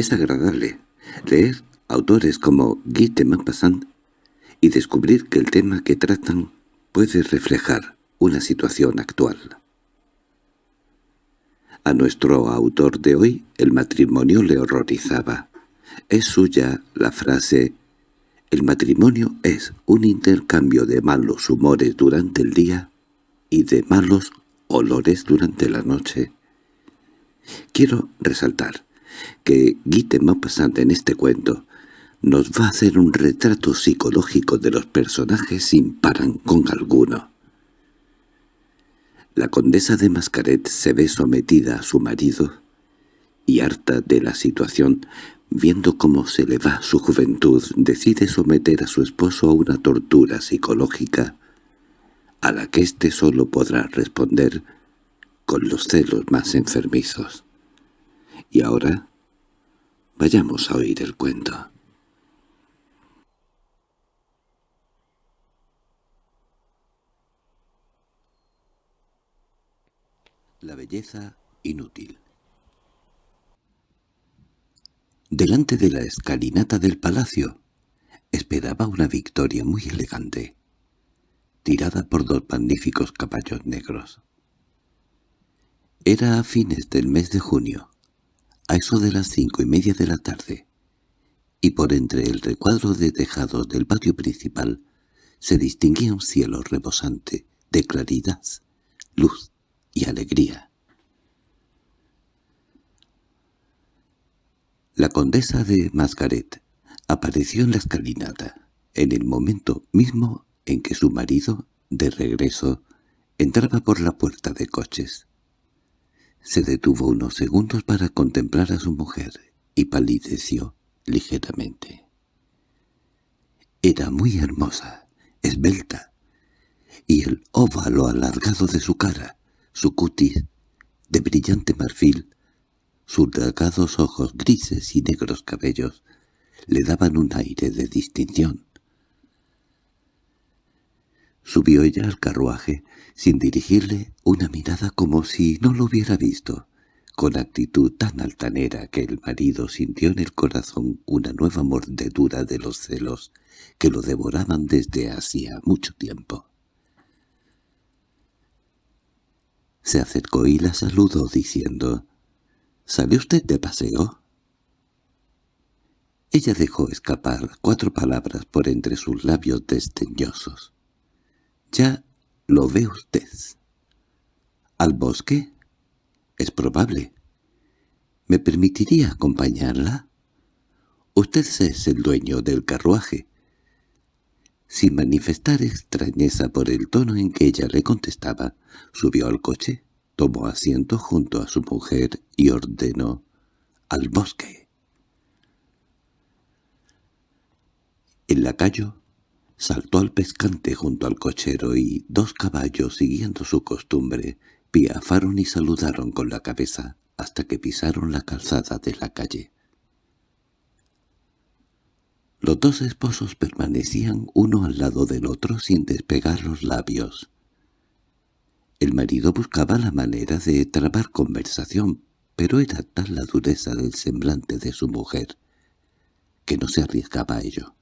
Es agradable leer autores como Guy de Maupassant y descubrir que el tema que tratan puede reflejar una situación actual. A nuestro autor de hoy el matrimonio le horrorizaba. Es suya la frase «El matrimonio es un intercambio de malos humores durante el día y de malos olores durante la noche». Quiero resaltar que Guy Maupassant en este cuento nos va a hacer un retrato psicológico de los personajes sin con alguno. La condesa de Mascaret se ve sometida a su marido y harta de la situación, viendo cómo se le va su juventud, decide someter a su esposo a una tortura psicológica a la que éste solo podrá responder con los celos más enfermizos. Y ahora vayamos a oír el cuento. La belleza inútil Delante de la escalinata del palacio esperaba una victoria muy elegante, tirada por dos magníficos caballos negros. Era a fines del mes de junio, a eso de las cinco y media de la tarde, y por entre el recuadro de tejados del patio principal se distinguía un cielo rebosante de claridad, luz y alegría. La condesa de Mascaret apareció en la escalinata, en el momento mismo en que su marido, de regreso, entraba por la puerta de coches. Se detuvo unos segundos para contemplar a su mujer y palideció ligeramente. Era muy hermosa, esbelta, y el óvalo alargado de su cara, su cutis, de brillante marfil, sus delgados ojos grises y negros cabellos, le daban un aire de distinción. Subió ella al carruaje, sin dirigirle una mirada como si no lo hubiera visto, con actitud tan altanera que el marido sintió en el corazón una nueva mordedura de los celos que lo devoraban desde hacía mucho tiempo. Se acercó y la saludó diciendo, —¿Sale usted de paseo? Ella dejó escapar cuatro palabras por entre sus labios desdeñosos. —Ya lo ve usted. —¿Al bosque? —Es probable. —¿Me permitiría acompañarla? Usted es el dueño del carruaje. Sin manifestar extrañeza por el tono en que ella le contestaba, subió al coche, tomó asiento junto a su mujer y ordenó «al bosque». El lacayo saltó al pescante junto al cochero y dos caballos, siguiendo su costumbre, piafaron y saludaron con la cabeza hasta que pisaron la calzada de la calle. Los dos esposos permanecían uno al lado del otro sin despegar los labios. El marido buscaba la manera de trabar conversación, pero era tal la dureza del semblante de su mujer que no se arriesgaba a ello.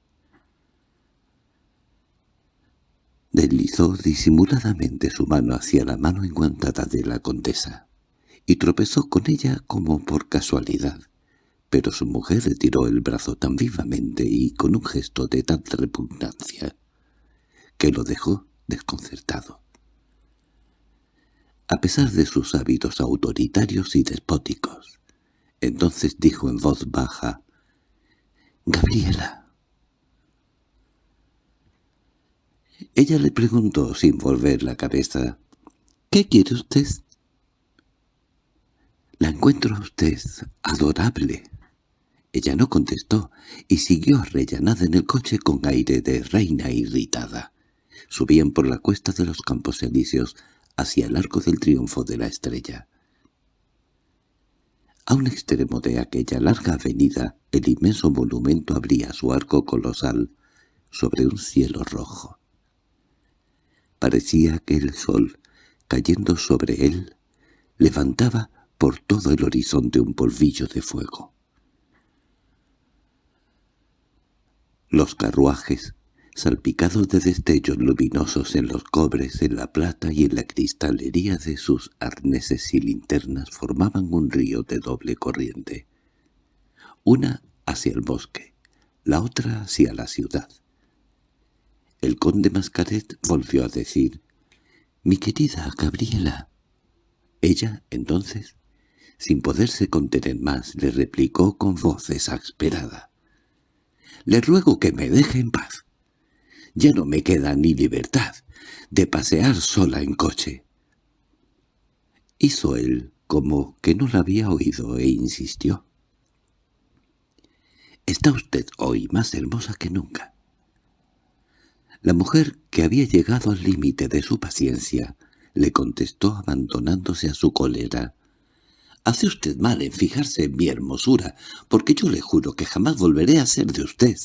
Deslizó disimuladamente su mano hacia la mano enguantada de la condesa, y tropezó con ella como por casualidad pero su mujer retiró el brazo tan vivamente y con un gesto de tanta repugnancia que lo dejó desconcertado. A pesar de sus hábitos autoritarios y despóticos, entonces dijo en voz baja, «Gabriela». Ella le preguntó sin volver la cabeza, «¿Qué quiere usted?» «La encuentro a usted adorable», ella no contestó y siguió rellenada en el coche con aire de reina irritada. Subían por la cuesta de los Campos Elíseos hacia el arco del triunfo de la estrella. A un extremo de aquella larga avenida, el inmenso monumento abría su arco colosal sobre un cielo rojo. Parecía que el sol, cayendo sobre él, levantaba por todo el horizonte un polvillo de fuego. Los carruajes, salpicados de destellos luminosos en los cobres, en la plata y en la cristalería de sus arneses y linternas, formaban un río de doble corriente, una hacia el bosque, la otra hacia la ciudad. El conde Mascaret volvió a decir, «Mi querida Gabriela». Ella, entonces, sin poderse contener más, le replicó con voz exasperada. «Le ruego que me deje en paz. Ya no me queda ni libertad de pasear sola en coche». Hizo él como que no la había oído e insistió. «Está usted hoy más hermosa que nunca. La mujer, que había llegado al límite de su paciencia, le contestó abandonándose a su cólera. «Hace usted mal en fijarse en mi hermosura, porque yo le juro que jamás volveré a ser de usted».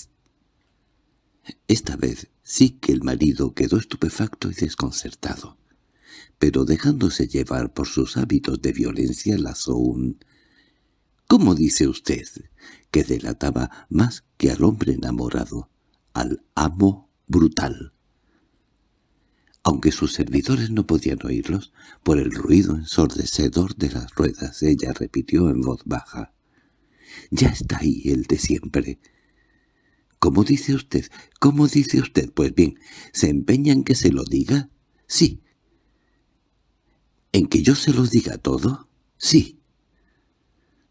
Esta vez sí que el marido quedó estupefacto y desconcertado, pero dejándose llevar por sus hábitos de violencia lanzó un «¿Cómo dice usted?» que delataba más que al hombre enamorado, al amo brutal. Aunque sus servidores no podían oírlos, por el ruido ensordecedor de las ruedas, ella repitió en voz baja. «Ya está ahí el de siempre». «¿Cómo dice usted? ¿Cómo dice usted? Pues bien, ¿se empeña en que se lo diga?» «Sí». «¿En que yo se lo diga todo?» «Sí»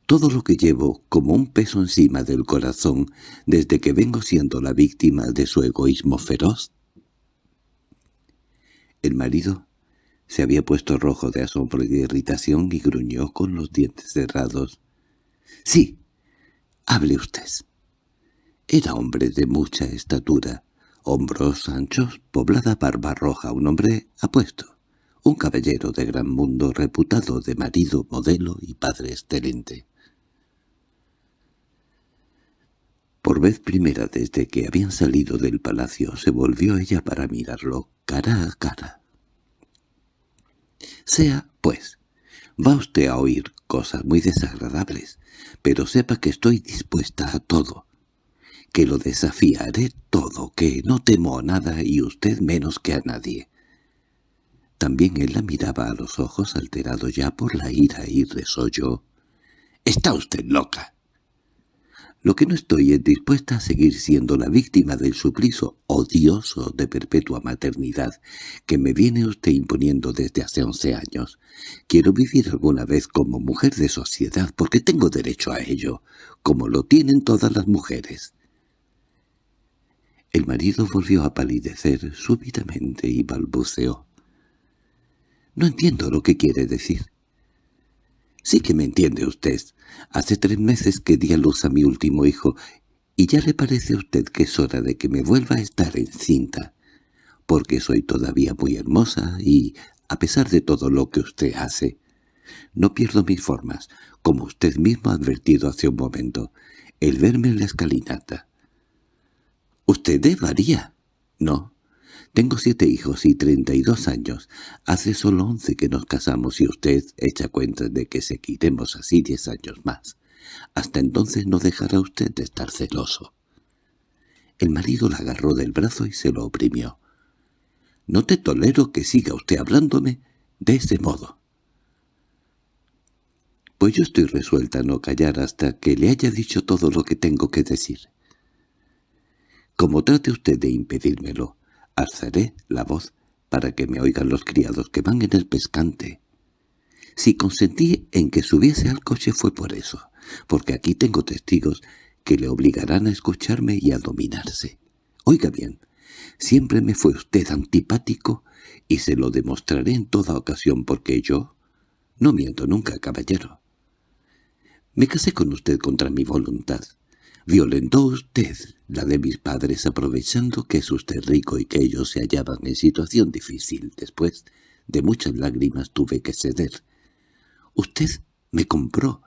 todo lo que llevo como un peso encima del corazón desde que vengo siendo la víctima de su egoísmo feroz? El marido se había puesto rojo de asombro y de irritación y gruñó con los dientes cerrados. —Sí, hable usted. Era hombre de mucha estatura, hombros anchos, poblada barba roja, un hombre apuesto, un caballero de gran mundo reputado de marido, modelo y padre excelente. Por vez primera desde que habían salido del palacio se volvió ella para mirarlo cara a cara. «Sea, pues, va usted a oír cosas muy desagradables, pero sepa que estoy dispuesta a todo, que lo desafiaré todo, que no temo a nada y usted menos que a nadie». También él la miraba a los ojos alterado ya por la ira y resolló. «¡Está usted loca!» Lo que no estoy es dispuesta a seguir siendo la víctima del suplicio odioso de perpetua maternidad que me viene usted imponiendo desde hace once años. Quiero vivir alguna vez como mujer de sociedad porque tengo derecho a ello, como lo tienen todas las mujeres. El marido volvió a palidecer súbitamente y balbuceó. «No entiendo lo que quiere decir». «Sí que me entiende usted. Hace tres meses que di a luz a mi último hijo, y ya le parece a usted que es hora de que me vuelva a estar encinta, porque soy todavía muy hermosa y, a pesar de todo lo que usted hace, no pierdo mis formas, como usted mismo ha advertido hace un momento, el verme en la escalinata. —¿Usted varía? —No, tengo siete hijos y treinta y dos años. Hace solo once que nos casamos y usted echa cuenta de que seguiremos así diez años más. Hasta entonces no dejará usted de estar celoso. El marido la agarró del brazo y se lo oprimió. «No te tolero que siga usted hablándome de ese modo». «Pues yo estoy resuelta a no callar hasta que le haya dicho todo lo que tengo que decir». «Como trate usted de impedírmelo, Alzaré la voz para que me oigan los criados que van en el pescante. Si consentí en que subiese al coche fue por eso, porque aquí tengo testigos que le obligarán a escucharme y a dominarse. Oiga bien, siempre me fue usted antipático y se lo demostraré en toda ocasión porque yo no miento nunca, caballero. Me casé con usted contra mi voluntad. Violentó usted la de mis padres aprovechando que es usted rico y que ellos se hallaban en situación difícil. Después de muchas lágrimas tuve que ceder. Usted me compró,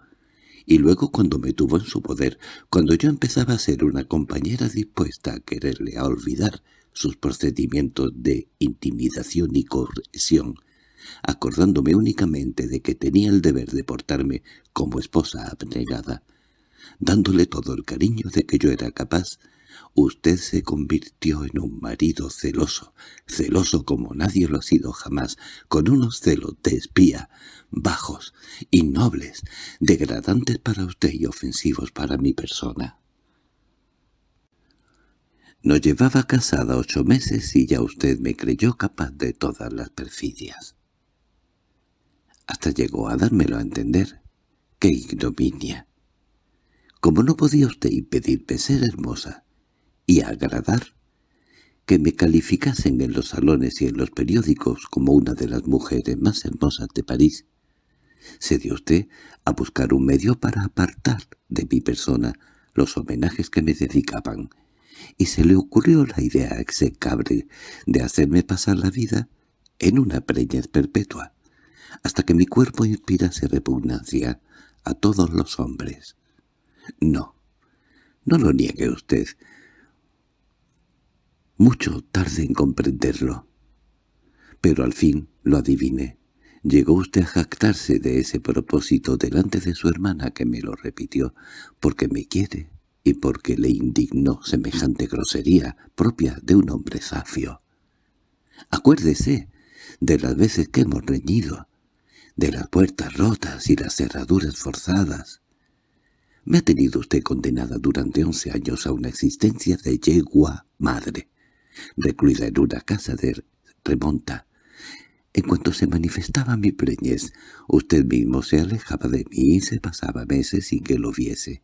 y luego cuando me tuvo en su poder, cuando yo empezaba a ser una compañera dispuesta a quererle a olvidar sus procedimientos de intimidación y corrección, acordándome únicamente de que tenía el deber de portarme como esposa abnegada, dándole todo el cariño de que yo era capaz, Usted se convirtió en un marido celoso, celoso como nadie lo ha sido jamás, con unos celos de espía, bajos, innobles, degradantes para usted y ofensivos para mi persona. No llevaba casada ocho meses y ya usted me creyó capaz de todas las perfidias. Hasta llegó a dármelo a entender. ¡Qué ignominia! Como no podía usted impedirme ser hermosa y agradar, que me calificasen en los salones y en los periódicos como una de las mujeres más hermosas de París, se dio usted a buscar un medio para apartar de mi persona los homenajes que me dedicaban, y se le ocurrió la idea execrable de hacerme pasar la vida en una preñez perpetua, hasta que mi cuerpo inspirase repugnancia a todos los hombres. No, no lo niegue usted. Mucho tarde en comprenderlo. Pero al fin lo adiviné. Llegó usted a jactarse de ese propósito delante de su hermana que me lo repitió, porque me quiere y porque le indignó semejante grosería propia de un hombre zafio. Acuérdese de las veces que hemos reñido, de las puertas rotas y las cerraduras forzadas. Me ha tenido usted condenada durante once años a una existencia de yegua madre, recluida en una casa de remonta. En cuanto se manifestaba mi preñez, usted mismo se alejaba de mí y se pasaba meses sin que lo viese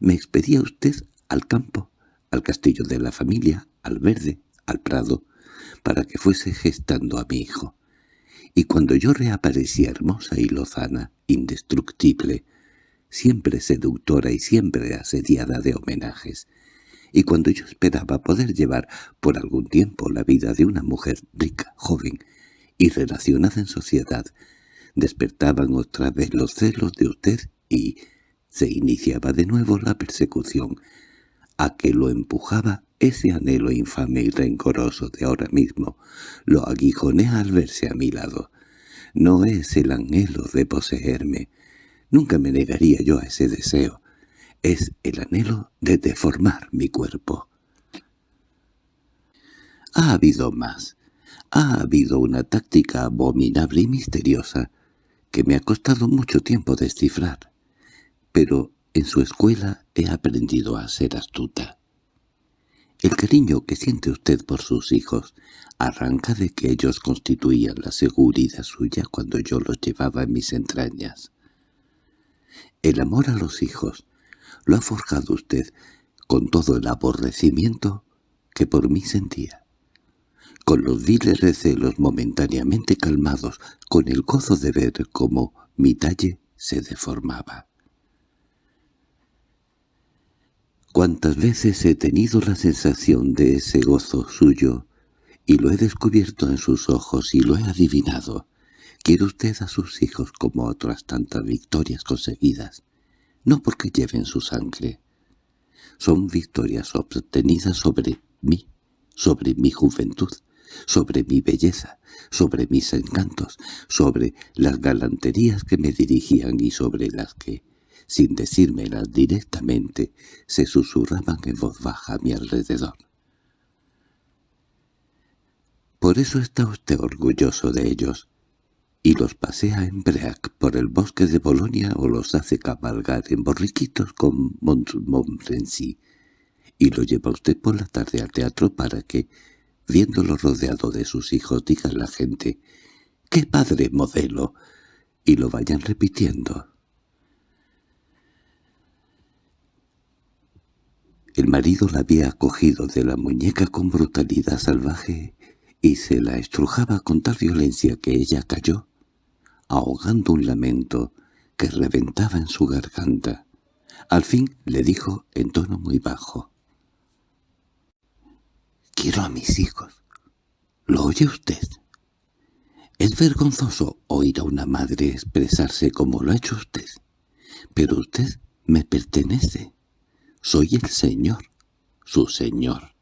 me expedía usted al campo, al castillo de la familia, al verde, al prado, para que fuese gestando a mi hijo. Y cuando yo reaparecía hermosa y lozana, indestructible, siempre seductora y siempre asediada de homenajes, y cuando yo esperaba poder llevar por algún tiempo la vida de una mujer rica, joven y relacionada en sociedad, despertaban otra vez los celos de usted y, se iniciaba de nuevo la persecución, a que lo empujaba ese anhelo infame y rencoroso de ahora mismo, lo aguijonea al verse a mi lado. No es el anhelo de poseerme, nunca me negaría yo a ese deseo, es el anhelo de deformar mi cuerpo. Ha habido más, ha habido una táctica abominable y misteriosa que me ha costado mucho tiempo descifrar pero en su escuela he aprendido a ser astuta. El cariño que siente usted por sus hijos arranca de que ellos constituían la seguridad suya cuando yo los llevaba en mis entrañas. El amor a los hijos lo ha forjado usted con todo el aborrecimiento que por mí sentía, con los viles recelos momentáneamente calmados, con el gozo de ver cómo mi talle se deformaba. Cuántas veces he tenido la sensación de ese gozo suyo, y lo he descubierto en sus ojos y lo he adivinado. Quiere usted a sus hijos como otras tantas victorias conseguidas, no porque lleven su sangre. Son victorias obtenidas sobre mí, sobre mi juventud, sobre mi belleza, sobre mis encantos, sobre las galanterías que me dirigían y sobre las que, sin decírmelas directamente, se susurraban en voz baja a mi alrededor. Por eso está usted orgulloso de ellos, y los pasea en break por el bosque de Bolonia o los hace cabalgar en borriquitos con Montmorency, y lo lleva usted por la tarde al teatro para que, viéndolo rodeado de sus hijos, diga la gente «¡Qué padre modelo!» y lo vayan repitiendo. El marido la había cogido de la muñeca con brutalidad salvaje y se la estrujaba con tal violencia que ella cayó, ahogando un lamento que reventaba en su garganta. Al fin le dijo en tono muy bajo. «Quiero a mis hijos. ¿Lo oye usted?» Es vergonzoso oír a una madre expresarse como lo ha hecho usted, pero usted me pertenece. Soy el Señor, su Señor,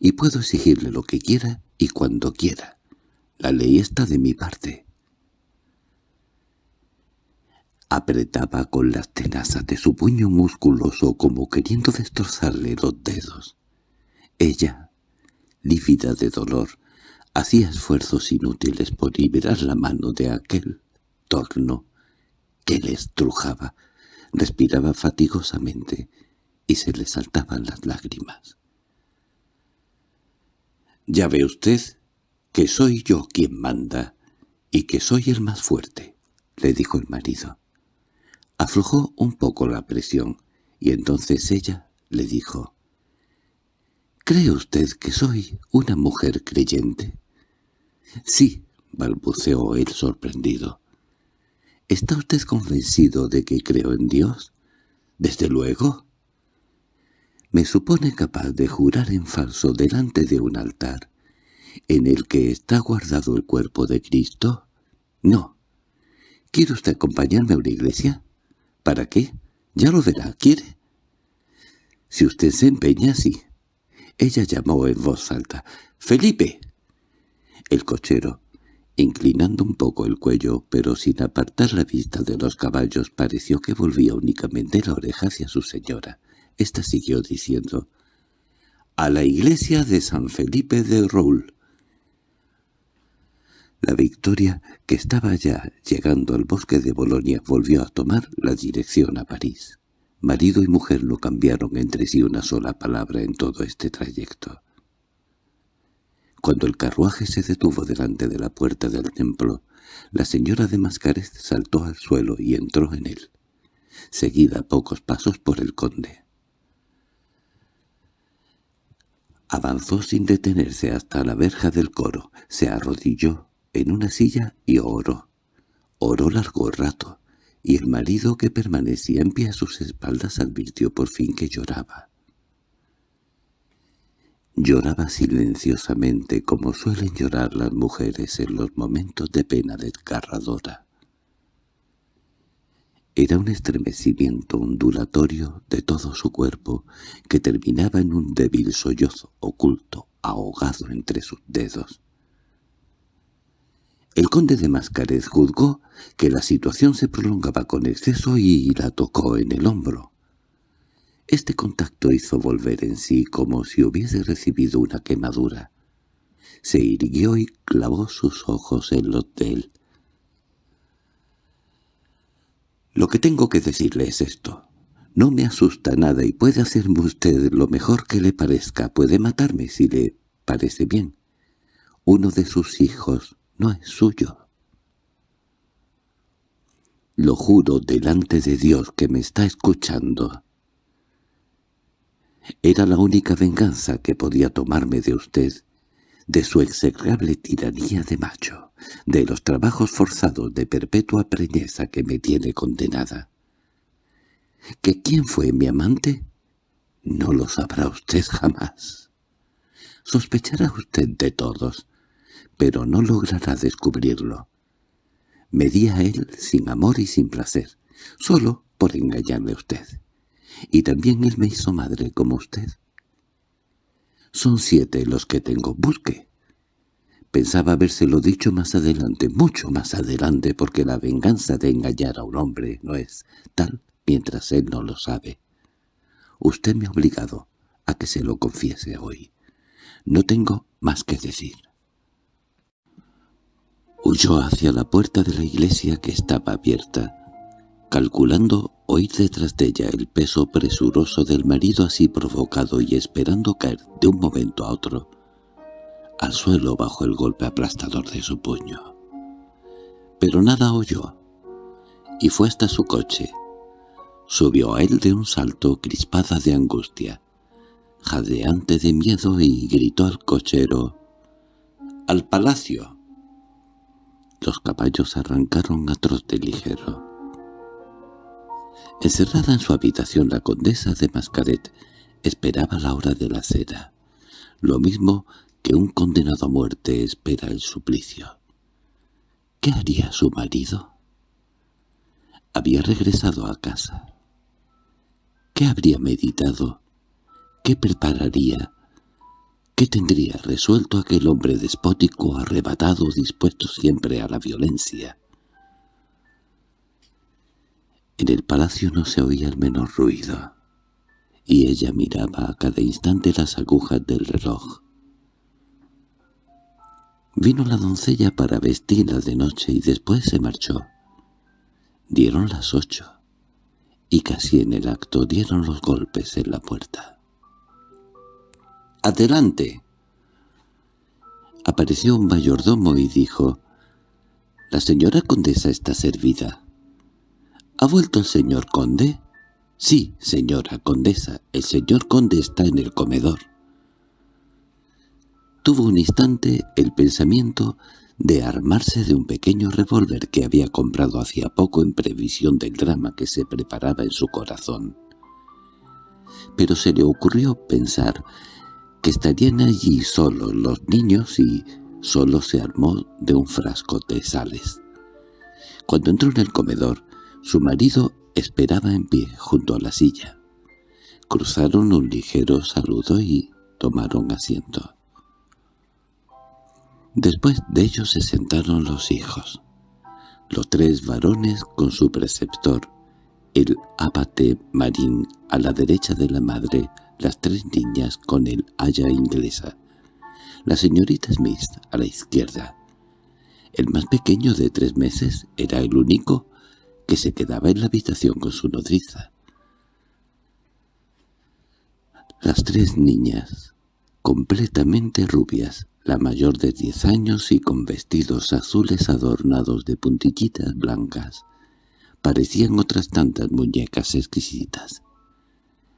y puedo exigirle lo que quiera y cuando quiera. La ley está de mi parte. Apretaba con las tenazas de su puño musculoso como queriendo destrozarle los dedos. Ella, lívida de dolor, hacía esfuerzos inútiles por liberar la mano de aquel torno que le estrujaba. Respiraba fatigosamente y se le saltaban las lágrimas. «Ya ve usted que soy yo quien manda y que soy el más fuerte», le dijo el marido. Aflojó un poco la presión, y entonces ella le dijo, «¿Cree usted que soy una mujer creyente?» «Sí», balbuceó él sorprendido. «¿Está usted convencido de que creo en Dios?» «Desde luego». «¿Me supone capaz de jurar en falso delante de un altar en el que está guardado el cuerpo de Cristo?» «No». «¿Quiere usted acompañarme a una iglesia?» ¿Para qué? Ya lo verá, ¿quiere? Si usted se empeña, sí. Ella llamó en voz alta. —¡Felipe! El cochero, inclinando un poco el cuello, pero sin apartar la vista de los caballos, pareció que volvía únicamente la oreja hacia su señora. Esta siguió diciendo, «A la iglesia de San Felipe de Roule». La Victoria, que estaba ya llegando al bosque de Bolonia, volvió a tomar la dirección a París. Marido y mujer no cambiaron entre sí una sola palabra en todo este trayecto. Cuando el carruaje se detuvo delante de la puerta del templo, la señora de Mascaret saltó al suelo y entró en él, seguida pocos pasos por el conde. Avanzó sin detenerse hasta la verja del coro, se arrodilló en una silla y oró. Oró largo rato, y el marido que permanecía en pie a sus espaldas advirtió por fin que lloraba. Lloraba silenciosamente como suelen llorar las mujeres en los momentos de pena desgarradora. Era un estremecimiento ondulatorio de todo su cuerpo que terminaba en un débil sollozo oculto, ahogado entre sus dedos. El conde de Mascaret juzgó que la situación se prolongaba con exceso y la tocó en el hombro. Este contacto hizo volver en sí como si hubiese recibido una quemadura. Se irguió y clavó sus ojos en los de él. «Lo que tengo que decirle es esto. No me asusta nada y puede hacerme usted lo mejor que le parezca. Puede matarme si le parece bien. Uno de sus hijos no es suyo. Lo juro delante de Dios que me está escuchando. Era la única venganza que podía tomarme de usted, de su execrable tiranía de macho, de los trabajos forzados de perpetua preñeza que me tiene condenada. ¿Que quién fue mi amante? No lo sabrá usted jamás. Sospechará usted de todos, pero no logrará descubrirlo. Me di a él sin amor y sin placer, solo por engañarle a usted. Y también él me hizo madre como usted. Son siete los que tengo. Busque. Pensaba habérselo dicho más adelante, mucho más adelante, porque la venganza de engañar a un hombre no es tal mientras él no lo sabe. Usted me ha obligado a que se lo confiese hoy. No tengo más que decir. Huyó hacia la puerta de la iglesia que estaba abierta, calculando oír detrás de ella el peso presuroso del marido así provocado y esperando caer de un momento a otro al suelo bajo el golpe aplastador de su puño. Pero nada oyó, y fue hasta su coche. Subió a él de un salto crispada de angustia, jadeante de miedo y gritó al cochero, «¡Al palacio!» Los caballos arrancaron a trote ligero. Encerrada en su habitación la condesa de Mascaret esperaba la hora de la cena, lo mismo que un condenado a muerte espera el suplicio. ¿Qué haría su marido? Había regresado a casa. ¿Qué habría meditado? ¿Qué prepararía? ¿Qué tendría resuelto aquel hombre despótico, arrebatado, dispuesto siempre a la violencia? En el palacio no se oía el menor ruido, y ella miraba a cada instante las agujas del reloj. Vino la doncella para vestirla de noche y después se marchó. Dieron las ocho, y casi en el acto dieron los golpes en la puerta. —¡Adelante! Apareció un mayordomo y dijo, «La señora condesa está servida». —¿Ha vuelto el señor conde? —Sí, señora condesa, el señor conde está en el comedor. Tuvo un instante el pensamiento de armarse de un pequeño revólver que había comprado hacía poco en previsión del drama que se preparaba en su corazón. Pero se le ocurrió pensar que estarían allí solos los niños y solo se armó de un frasco de sales. Cuando entró en el comedor, su marido esperaba en pie junto a la silla. Cruzaron un ligero saludo y tomaron asiento. Después de ellos se sentaron los hijos, los tres varones con su preceptor, el abate marín a la derecha de la madre, las tres niñas con el haya inglesa, la señorita Smith a la izquierda. El más pequeño de tres meses era el único que se quedaba en la habitación con su nodriza. Las tres niñas, completamente rubias, la mayor de diez años y con vestidos azules adornados de puntillitas blancas. Parecían otras tantas muñecas exquisitas.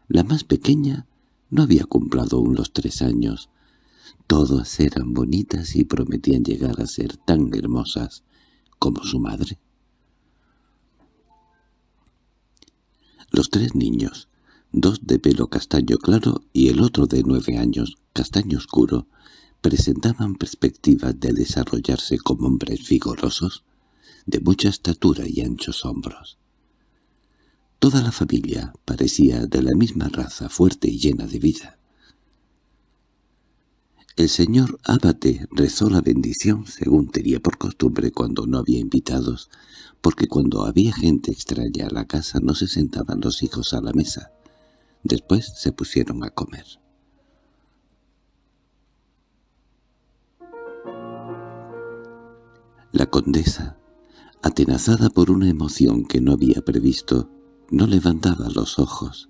La más pequeña no había cumplido aún los tres años. Todas eran bonitas y prometían llegar a ser tan hermosas como su madre. Los tres niños, dos de pelo castaño claro y el otro de nueve años, castaño oscuro, presentaban perspectivas de desarrollarse como hombres vigorosos, de mucha estatura y anchos hombros. Toda la familia parecía de la misma raza, fuerte y llena de vida. El señor Abate rezó la bendición, según tenía por costumbre cuando no había invitados, porque cuando había gente extraña a la casa no se sentaban los hijos a la mesa. Después se pusieron a comer. La condesa, atenazada por una emoción que no había previsto, no levantaba los ojos.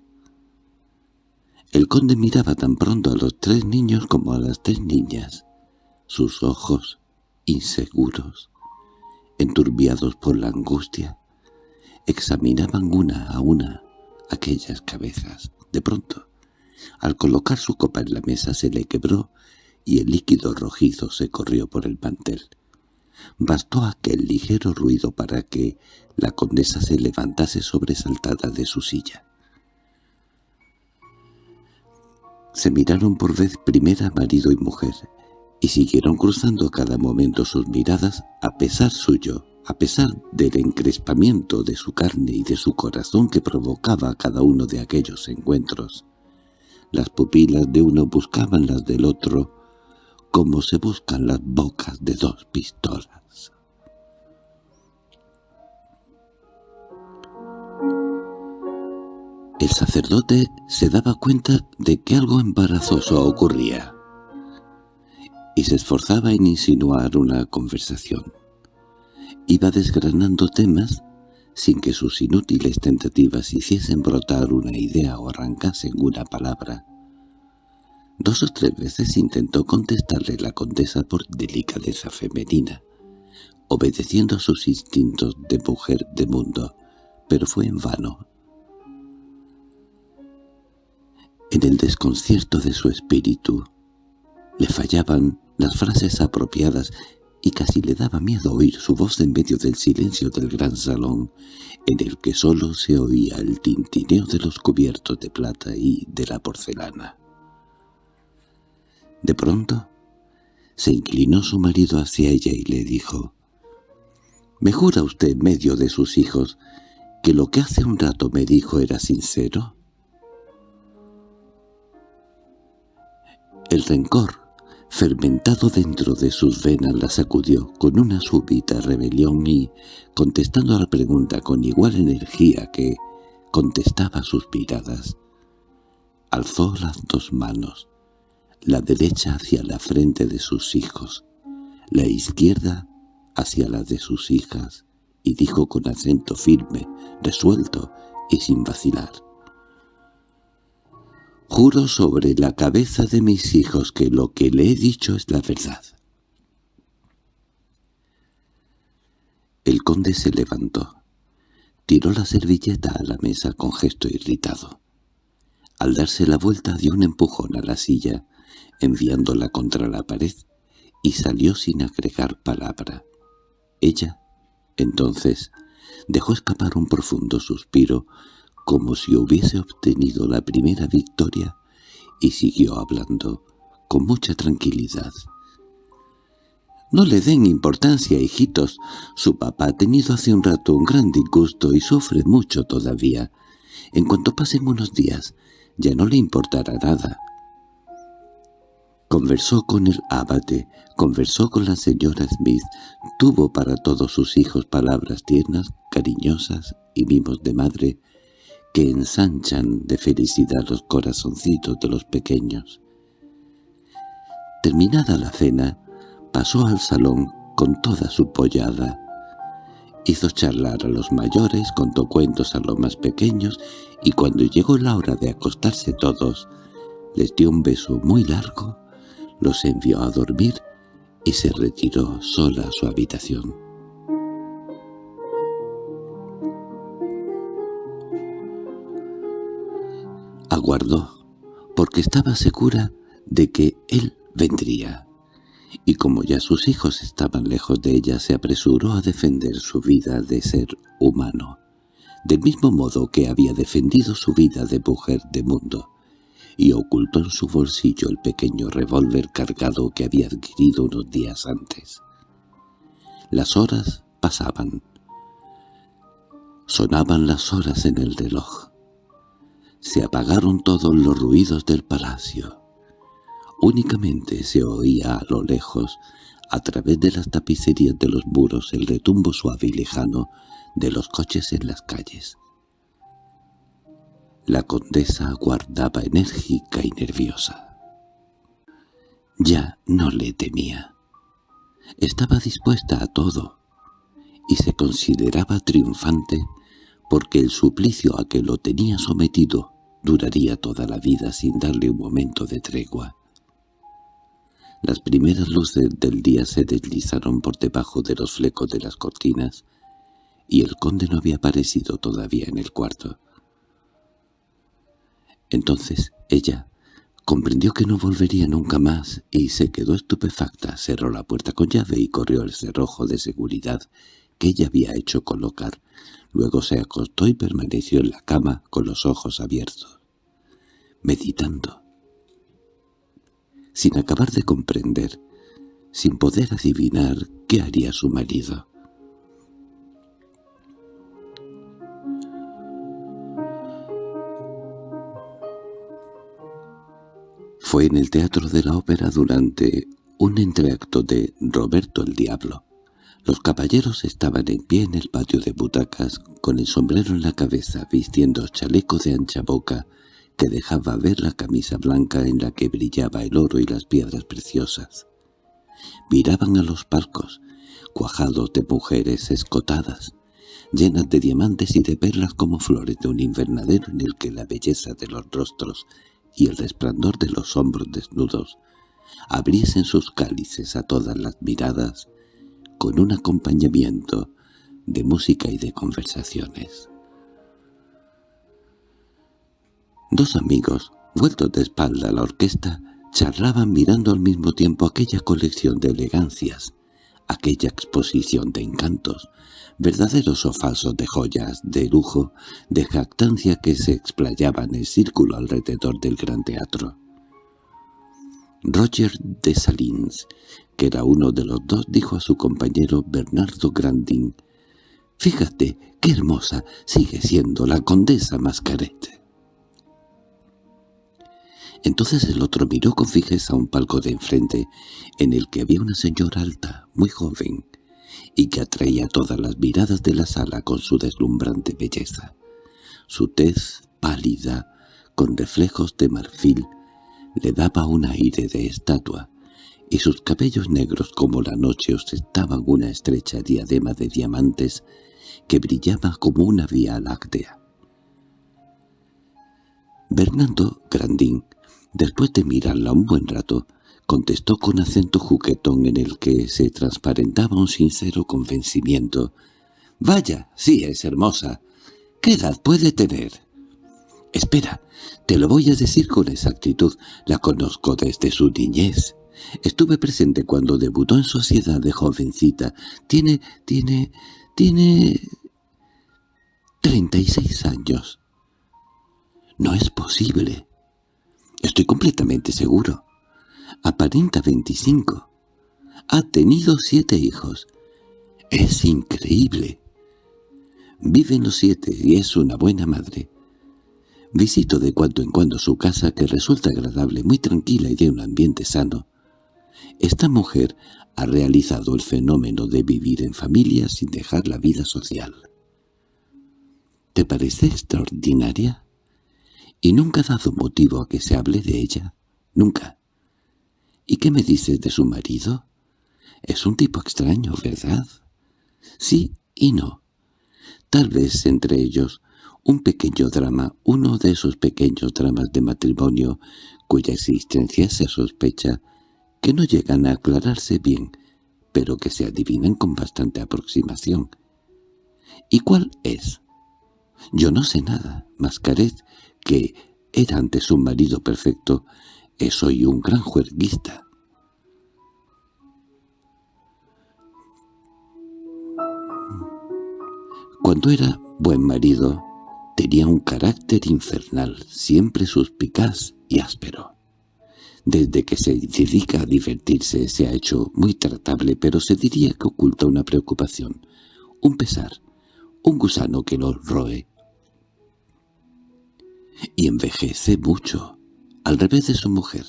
El conde miraba tan pronto a los tres niños como a las tres niñas. Sus ojos, inseguros, enturbiados por la angustia, examinaban una a una aquellas cabezas. De pronto, al colocar su copa en la mesa se le quebró y el líquido rojizo se corrió por el mantel. Bastó aquel ligero ruido para que la condesa se levantase sobresaltada de su silla. Se miraron por vez primera marido y mujer, y siguieron cruzando a cada momento sus miradas a pesar suyo, a pesar del encrespamiento de su carne y de su corazón que provocaba cada uno de aquellos encuentros. Las pupilas de uno buscaban las del otro, como se buscan las bocas de dos pistolas. El sacerdote se daba cuenta de que algo embarazoso ocurría y se esforzaba en insinuar una conversación. Iba desgranando temas sin que sus inútiles tentativas hiciesen brotar una idea o arrancasen una palabra. Dos o tres veces intentó contestarle la condesa por delicadeza femenina, obedeciendo a sus instintos de mujer de mundo, pero fue en vano. En el desconcierto de su espíritu le fallaban las frases apropiadas y casi le daba miedo oír su voz en medio del silencio del gran salón, en el que sólo se oía el tintineo de los cubiertos de plata y de la porcelana. De pronto, se inclinó su marido hacia ella y le dijo, «¿Me jura usted en medio de sus hijos que lo que hace un rato me dijo era sincero?» El rencor fermentado dentro de sus venas, la sacudió con una súbita rebelión y, contestando a la pregunta con igual energía que contestaba sus miradas, alzó las dos manos, la derecha hacia la frente de sus hijos, la izquierda hacia la de sus hijas, y dijo con acento firme, resuelto y sin vacilar. Juro sobre la cabeza de mis hijos que lo que le he dicho es la verdad. El conde se levantó. Tiró la servilleta a la mesa con gesto irritado. Al darse la vuelta dio un empujón a la silla, enviándola contra la pared, y salió sin agregar palabra. Ella, entonces, dejó escapar un profundo suspiro, como si hubiese obtenido la primera victoria, y siguió hablando, con mucha tranquilidad. «No le den importancia, hijitos. Su papá ha tenido hace un rato un gran disgusto y sufre mucho todavía. En cuanto pasen unos días, ya no le importará nada. Conversó con el abate, conversó con la señora Smith, tuvo para todos sus hijos palabras tiernas, cariñosas y mimos de madre que ensanchan de felicidad los corazoncitos de los pequeños. Terminada la cena, pasó al salón con toda su pollada. Hizo charlar a los mayores, contó cuentos a los más pequeños, y cuando llegó la hora de acostarse todos, les dio un beso muy largo, los envió a dormir y se retiró sola a su habitación. Aguardó, porque estaba segura de que él vendría, y como ya sus hijos estaban lejos de ella, se apresuró a defender su vida de ser humano, del mismo modo que había defendido su vida de mujer de mundo, y ocultó en su bolsillo el pequeño revólver cargado que había adquirido unos días antes. Las horas pasaban. Sonaban las horas en el reloj. Se apagaron todos los ruidos del palacio. Únicamente se oía a lo lejos, a través de las tapicerías de los muros, el retumbo suave y lejano de los coches en las calles. La condesa aguardaba enérgica y nerviosa. Ya no le temía. Estaba dispuesta a todo, y se consideraba triunfante porque el suplicio a que lo tenía sometido duraría toda la vida sin darle un momento de tregua. Las primeras luces del día se deslizaron por debajo de los flecos de las cortinas, y el conde no había aparecido todavía en el cuarto. Entonces ella comprendió que no volvería nunca más y se quedó estupefacta, cerró la puerta con llave y corrió el cerrojo de seguridad que ella había hecho colocar. Luego se acostó y permaneció en la cama con los ojos abiertos, meditando. Sin acabar de comprender, sin poder adivinar qué haría su marido. Fue en el Teatro de la Ópera durante un entreacto de Roberto el Diablo. Los caballeros estaban en pie en el patio de butacas, con el sombrero en la cabeza, vistiendo chaleco de ancha boca, que dejaba ver la camisa blanca en la que brillaba el oro y las piedras preciosas. Miraban a los palcos, cuajados de mujeres escotadas, llenas de diamantes y de perlas como flores de un invernadero en el que la belleza de los rostros y el resplandor de los hombros desnudos abriesen sus cálices a todas las miradas con un acompañamiento de música y de conversaciones. Dos amigos, vueltos de espalda a la orquesta, charlaban mirando al mismo tiempo aquella colección de elegancias, aquella exposición de encantos, verdaderos o falsos de joyas, de lujo, de jactancia que se explayaban en círculo alrededor del gran teatro. Roger de Salins, que era uno de los dos, dijo a su compañero Bernardo Grandin, «Fíjate, qué hermosa sigue siendo la condesa Mascarete». Entonces el otro miró con fijeza un palco de enfrente, en el que había una señora alta, muy joven, y que atraía todas las miradas de la sala con su deslumbrante belleza. Su tez pálida, con reflejos de marfil, le daba un aire de estatua, y sus cabellos negros como la noche ostentaban una estrecha diadema de diamantes que brillaba como una vía láctea. Bernardo Grandín, después de mirarla un buen rato, contestó con acento juguetón en el que se transparentaba un sincero convencimiento. «Vaya, sí es hermosa. ¿Qué edad puede tener?» «Espera, te lo voy a decir con exactitud. La conozco desde su niñez. Estuve presente cuando debutó en sociedad de jovencita. Tiene, tiene, tiene... treinta y seis años. No es posible. Estoy completamente seguro. Aparenta veinticinco. Ha tenido siete hijos. Es increíble. Viven los siete y es una buena madre. Visito de cuando en cuando su casa que resulta agradable, muy tranquila y de un ambiente sano. Esta mujer ha realizado el fenómeno de vivir en familia sin dejar la vida social. ¿Te parece extraordinaria? ¿Y nunca ha dado motivo a que se hable de ella? Nunca. ¿Y qué me dices de su marido? Es un tipo extraño, ¿verdad? Sí y no. Tal vez entre ellos un pequeño drama, uno de esos pequeños dramas de matrimonio cuya existencia se sospecha, que no llegan a aclararse bien, pero que se adivinan con bastante aproximación. ¿Y cuál es? Yo no sé nada, Mascaret, que era antes un marido perfecto, es hoy un gran juerguista. Cuando era buen marido, tenía un carácter infernal, siempre suspicaz y áspero. Desde que se dedica a divertirse se ha hecho muy tratable, pero se diría que oculta una preocupación, un pesar, un gusano que lo roe, y envejece mucho, al revés de su mujer.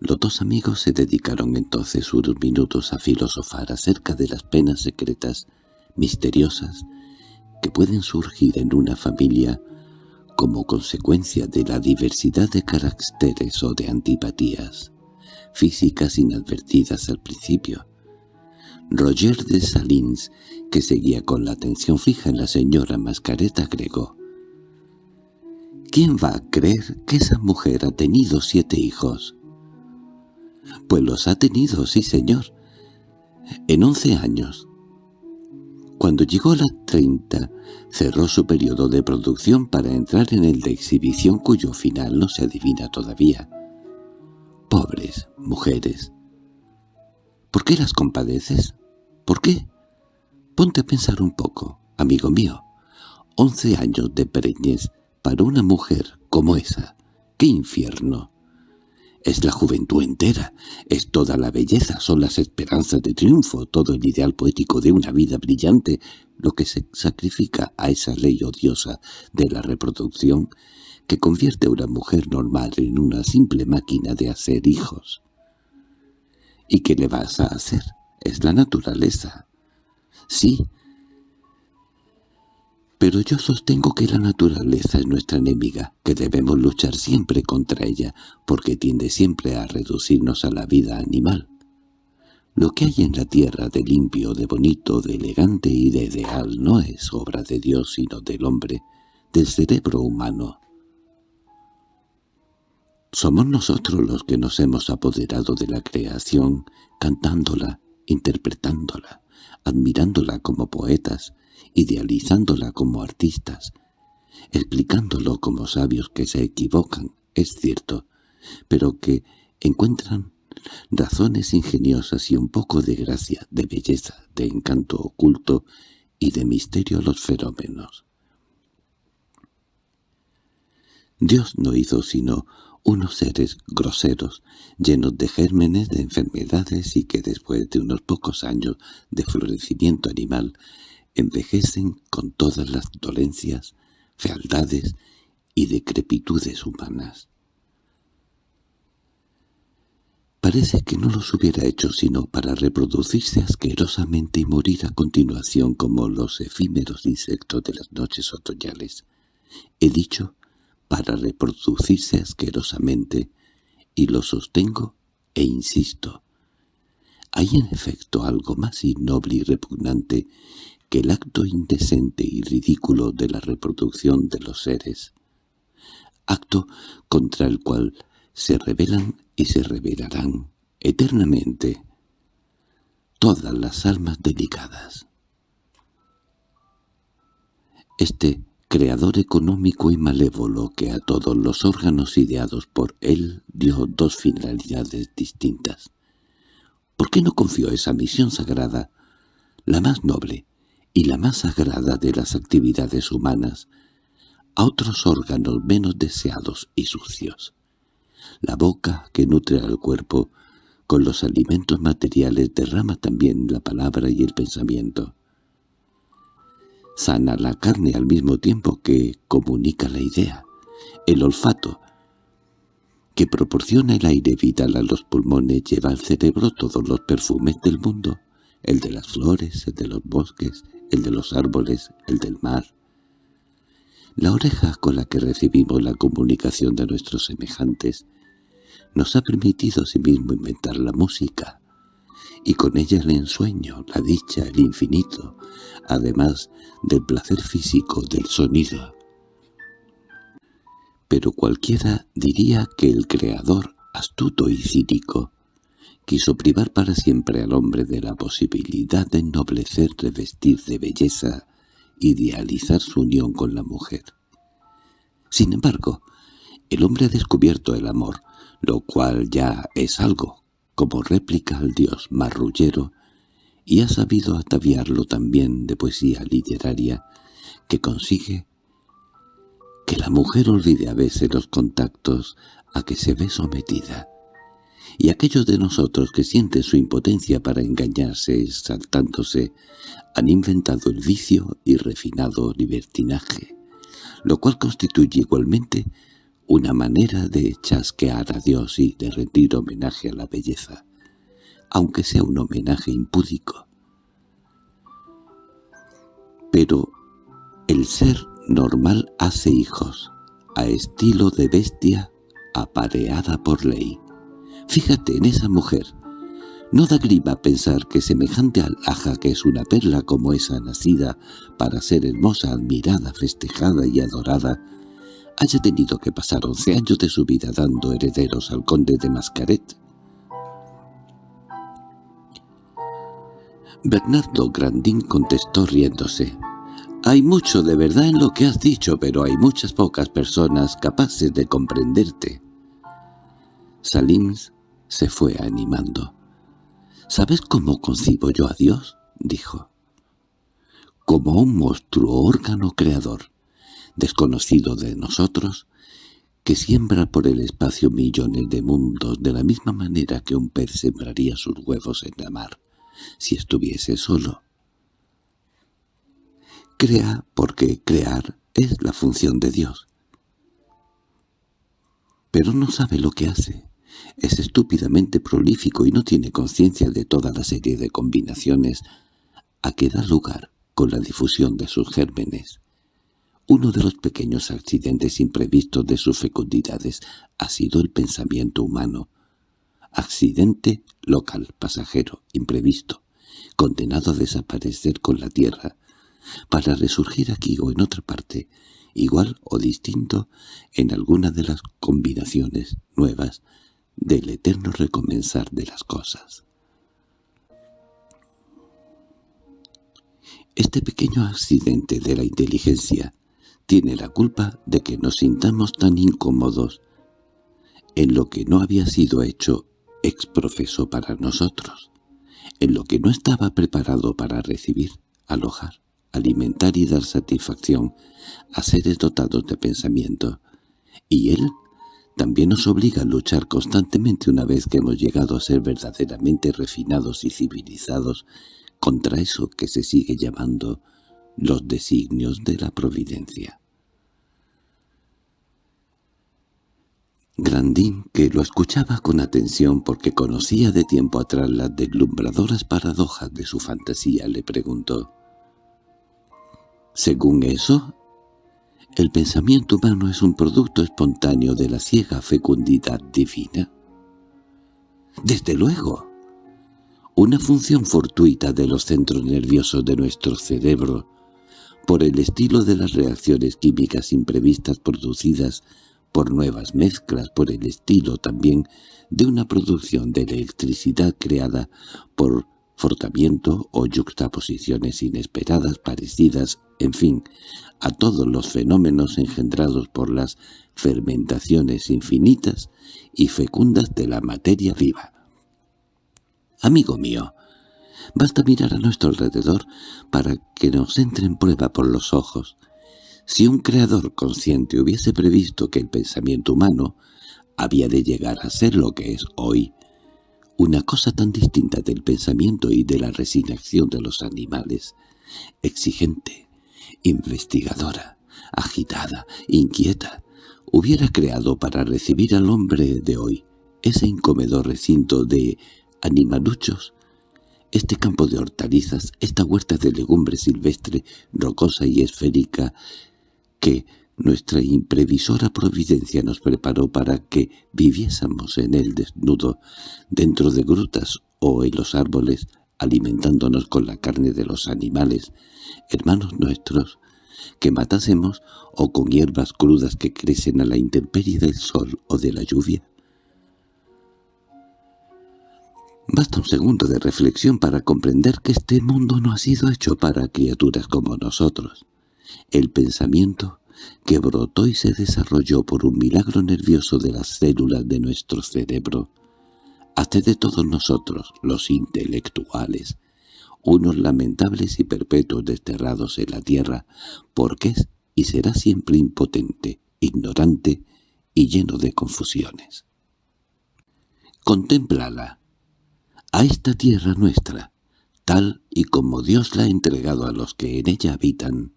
Los dos amigos se dedicaron entonces unos minutos a filosofar acerca de las penas secretas, misteriosas, que pueden surgir en una familia como consecuencia de la diversidad de caracteres o de antipatías, físicas inadvertidas al principio. Roger de Salins, que seguía con la atención fija en la señora Mascareta, agregó ¿Quién va a creer que esa mujer ha tenido siete hijos? Pues los ha tenido, sí señor. En once años. Cuando llegó a las treinta, cerró su periodo de producción para entrar en el de exhibición cuyo final no se adivina todavía. Pobres mujeres. ¿Por qué las compadeces? ¿Por qué? Ponte a pensar un poco, amigo mío. Once años de preñez para una mujer como esa, ¡qué infierno! Es la juventud entera, es toda la belleza, son las esperanzas de triunfo, todo el ideal poético de una vida brillante, lo que se sacrifica a esa ley odiosa de la reproducción que convierte a una mujer normal en una simple máquina de hacer hijos. ¿Y qué le vas a hacer? Es la naturaleza. Sí, pero yo sostengo que la naturaleza es nuestra enemiga, que debemos luchar siempre contra ella, porque tiende siempre a reducirnos a la vida animal. Lo que hay en la tierra de limpio, de bonito, de elegante y de ideal no es obra de Dios sino del hombre, del cerebro humano. Somos nosotros los que nos hemos apoderado de la creación, cantándola, interpretándola, admirándola como poetas, idealizándola como artistas, explicándolo como sabios que se equivocan, es cierto, pero que encuentran razones ingeniosas y un poco de gracia, de belleza, de encanto oculto y de misterio a los fenómenos. Dios no hizo sino unos seres groseros, llenos de gérmenes de enfermedades y que después de unos pocos años de florecimiento animal envejecen con todas las dolencias, fealdades y decrepitudes humanas. Parece que no los hubiera hecho sino para reproducirse asquerosamente y morir a continuación como los efímeros insectos de las noches otoñales. He dicho para reproducirse asquerosamente, y lo sostengo e insisto. Hay en efecto algo más innoble y repugnante que el acto indecente y ridículo de la reproducción de los seres, acto contra el cual se rebelan y se revelarán eternamente todas las almas delicadas. Este creador económico y malévolo que a todos los órganos ideados por él dio dos finalidades distintas. ¿Por qué no confió esa misión sagrada, la más noble y la más sagrada de las actividades humanas, a otros órganos menos deseados y sucios? La boca que nutre al cuerpo con los alimentos materiales derrama también la palabra y el pensamiento sana la carne al mismo tiempo que comunica la idea. El olfato, que proporciona el aire vital a los pulmones, lleva al cerebro todos los perfumes del mundo, el de las flores, el de los bosques, el de los árboles, el del mar. La oreja con la que recibimos la comunicación de nuestros semejantes nos ha permitido asimismo inventar la música, y con ella el ensueño, la dicha, el infinito, además del placer físico del sonido. Pero cualquiera diría que el Creador, astuto y cínico, quiso privar para siempre al hombre de la posibilidad de ennoblecer, revestir de belleza, idealizar su unión con la mujer. Sin embargo, el hombre ha descubierto el amor, lo cual ya es algo, como réplica al dios marrullero, y ha sabido ataviarlo también de poesía literaria que consigue que la mujer olvide a veces los contactos a que se ve sometida, y aquellos de nosotros que sienten su impotencia para engañarse exaltándose han inventado el vicio y refinado libertinaje, lo cual constituye igualmente una manera de chasquear a Dios y de rendir homenaje a la belleza, aunque sea un homenaje impúdico. Pero el ser normal hace hijos, a estilo de bestia apareada por ley. Fíjate en esa mujer. No da grima pensar que semejante alhaja que es una perla como esa nacida para ser hermosa, admirada, festejada y adorada, haya tenido que pasar once años de su vida dando herederos al conde de Mascaret. Bernardo Grandín contestó riéndose. «Hay mucho de verdad en lo que has dicho, pero hay muchas pocas personas capaces de comprenderte». Salims se fue animando. «¿Sabes cómo concibo yo a Dios?» dijo. «Como un monstruo órgano creador desconocido de nosotros, que siembra por el espacio millones de mundos de la misma manera que un pez sembraría sus huevos en la mar, si estuviese solo. Crea porque crear es la función de Dios. Pero no sabe lo que hace. Es estúpidamente prolífico y no tiene conciencia de toda la serie de combinaciones a que da lugar con la difusión de sus gérmenes. Uno de los pequeños accidentes imprevistos de sus fecundidades ha sido el pensamiento humano. Accidente local, pasajero, imprevisto, condenado a desaparecer con la tierra, para resurgir aquí o en otra parte, igual o distinto en alguna de las combinaciones nuevas del eterno recomenzar de las cosas. Este pequeño accidente de la inteligencia tiene la culpa de que nos sintamos tan incómodos en lo que no había sido hecho exprofeso para nosotros, en lo que no estaba preparado para recibir, alojar, alimentar y dar satisfacción a seres dotados de pensamiento, y él también nos obliga a luchar constantemente una vez que hemos llegado a ser verdaderamente refinados y civilizados contra eso que se sigue llamando los designios de la providencia. Grandín, que lo escuchaba con atención porque conocía de tiempo atrás las deslumbradoras paradojas de su fantasía, le preguntó. «Según eso, el pensamiento humano es un producto espontáneo de la ciega fecundidad divina». «Desde luego. Una función fortuita de los centros nerviosos de nuestro cerebro, por el estilo de las reacciones químicas imprevistas producidas por nuevas mezclas, por el estilo también de una producción de electricidad creada por fortamiento o yuxtaposiciones inesperadas parecidas, en fin, a todos los fenómenos engendrados por las fermentaciones infinitas y fecundas de la materia viva. Amigo mío, basta mirar a nuestro alrededor para que nos entre en prueba por los ojos, si un creador consciente hubiese previsto que el pensamiento humano había de llegar a ser lo que es hoy, una cosa tan distinta del pensamiento y de la resignación de los animales, exigente, investigadora, agitada, inquieta, hubiera creado para recibir al hombre de hoy ese incomedor recinto de animaluchos, este campo de hortalizas, esta huerta de legumbre silvestre, rocosa y esférica, que nuestra imprevisora providencia nos preparó para que viviésemos en él desnudo, dentro de grutas o en los árboles, alimentándonos con la carne de los animales, hermanos nuestros, que matásemos o con hierbas crudas que crecen a la intemperie del sol o de la lluvia. Basta un segundo de reflexión para comprender que este mundo no ha sido hecho para criaturas como nosotros. El pensamiento, que brotó y se desarrolló por un milagro nervioso de las células de nuestro cerebro, hace de todos nosotros, los intelectuales, unos lamentables y perpetuos desterrados en la tierra, porque es y será siempre impotente, ignorante y lleno de confusiones. Contémplala, a esta tierra nuestra, tal y como Dios la ha entregado a los que en ella habitan,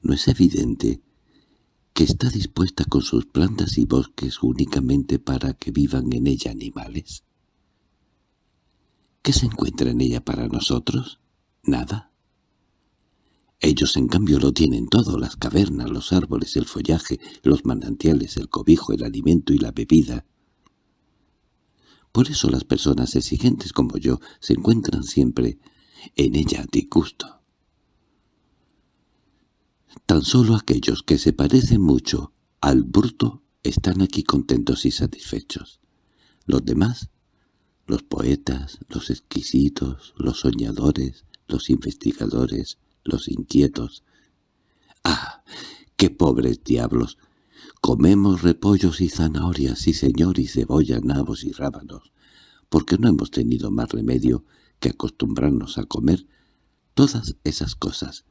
¿No es evidente que está dispuesta con sus plantas y bosques únicamente para que vivan en ella animales? ¿Qué se encuentra en ella para nosotros? Nada. Ellos en cambio lo tienen todo, las cavernas, los árboles, el follaje, los manantiales, el cobijo, el alimento y la bebida. Por eso las personas exigentes como yo se encuentran siempre en ella a disgusto. Tan solo aquellos que se parecen mucho al bruto están aquí contentos y satisfechos. Los demás, los poetas, los exquisitos, los soñadores, los investigadores, los inquietos. ¡Ah! ¡Qué pobres diablos! Comemos repollos y zanahorias, sí señor, y cebolla, nabos y rábanos, porque no hemos tenido más remedio que acostumbrarnos a comer todas esas cosas,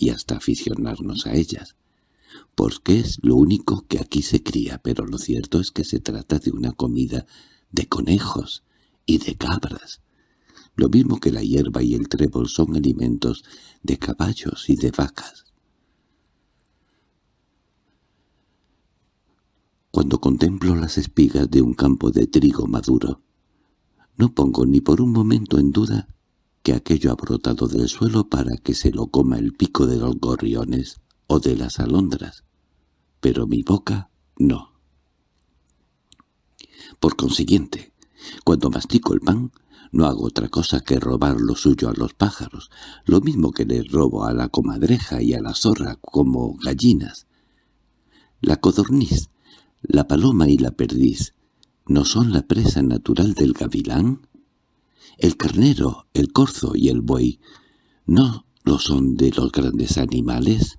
y hasta aficionarnos a ellas, porque es lo único que aquí se cría, pero lo cierto es que se trata de una comida de conejos y de cabras. Lo mismo que la hierba y el trébol son alimentos de caballos y de vacas. Cuando contemplo las espigas de un campo de trigo maduro, no pongo ni por un momento en duda que aquello ha brotado del suelo para que se lo coma el pico de los gorriones o de las alondras, pero mi boca no. Por consiguiente, cuando mastico el pan, no hago otra cosa que robar lo suyo a los pájaros, lo mismo que les robo a la comadreja y a la zorra como gallinas. La codorniz, la paloma y la perdiz, ¿no son la presa natural del gavilán? El carnero, el corzo y el buey, ¿no lo son de los grandes animales?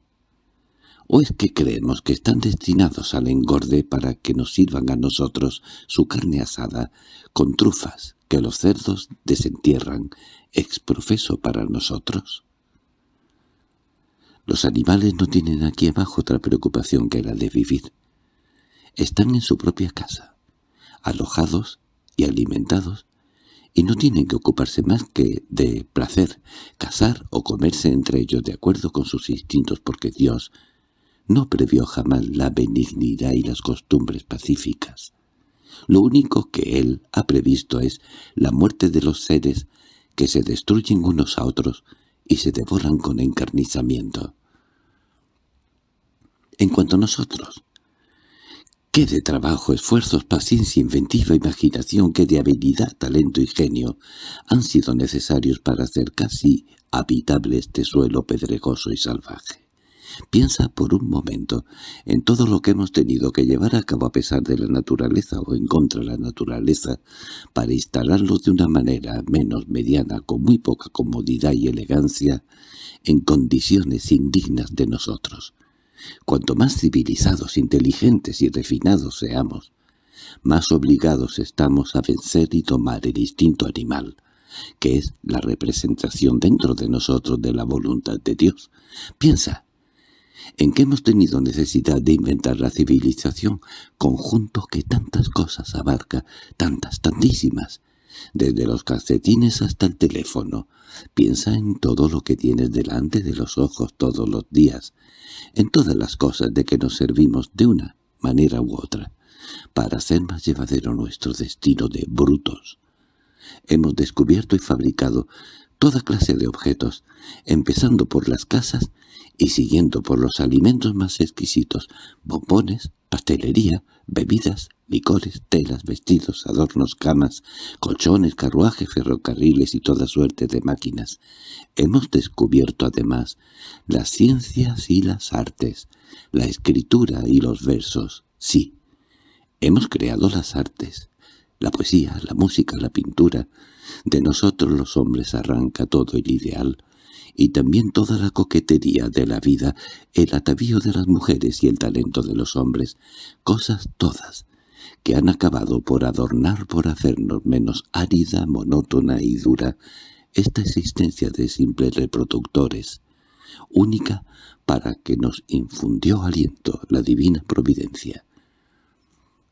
¿O es que creemos que están destinados al engorde para que nos sirvan a nosotros su carne asada con trufas que los cerdos desentierran exprofeso para nosotros? Los animales no tienen aquí abajo otra preocupación que la de vivir. Están en su propia casa, alojados y alimentados y no tienen que ocuparse más que de placer, cazar o comerse entre ellos de acuerdo con sus instintos porque Dios no previó jamás la benignidad y las costumbres pacíficas. Lo único que él ha previsto es la muerte de los seres que se destruyen unos a otros y se devoran con encarnizamiento. En cuanto a nosotros, qué de trabajo, esfuerzos, paciencia, inventiva, imaginación, qué de habilidad, talento y genio han sido necesarios para hacer casi habitable este suelo pedregoso y salvaje. Piensa por un momento en todo lo que hemos tenido que llevar a cabo a pesar de la naturaleza o en contra de la naturaleza para instalarlo de una manera menos mediana, con muy poca comodidad y elegancia, en condiciones indignas de nosotros. Cuanto más civilizados, inteligentes y refinados seamos, más obligados estamos a vencer y tomar el instinto animal, que es la representación dentro de nosotros de la voluntad de Dios. Piensa, en que hemos tenido necesidad de inventar la civilización, conjunto que tantas cosas abarca, tantas, tantísimas, desde los calcetines hasta el teléfono. Piensa en todo lo que tienes delante de los ojos todos los días, en todas las cosas de que nos servimos de una manera u otra, para hacer más llevadero nuestro destino de brutos. Hemos descubierto y fabricado toda clase de objetos, empezando por las casas y siguiendo por los alimentos más exquisitos, bombones, pastelería, bebidas, licores, telas, vestidos, adornos, camas, colchones, carruajes, ferrocarriles y toda suerte de máquinas. Hemos descubierto además las ciencias y las artes, la escritura y los versos. Sí, hemos creado las artes, la poesía, la música, la pintura. De nosotros los hombres arranca todo el ideal, y también toda la coquetería de la vida, el atavío de las mujeres y el talento de los hombres, cosas todas, que han acabado por adornar, por hacernos menos árida, monótona y dura esta existencia de simples reproductores, única para que nos infundió aliento la divina providencia.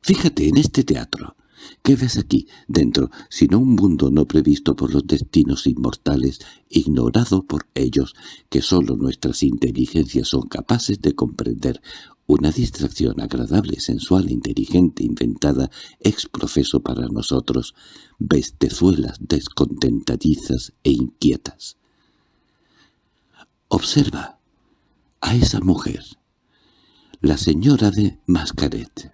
Fíjate en este teatro, ¿Qué ves aquí, dentro, sino un mundo no previsto por los destinos inmortales, ignorado por ellos, que sólo nuestras inteligencias son capaces de comprender, una distracción agradable, sensual, inteligente, inventada, ex profeso para nosotros, bestezuelas descontentadizas e inquietas? Observa a esa mujer, la señora de Mascaret.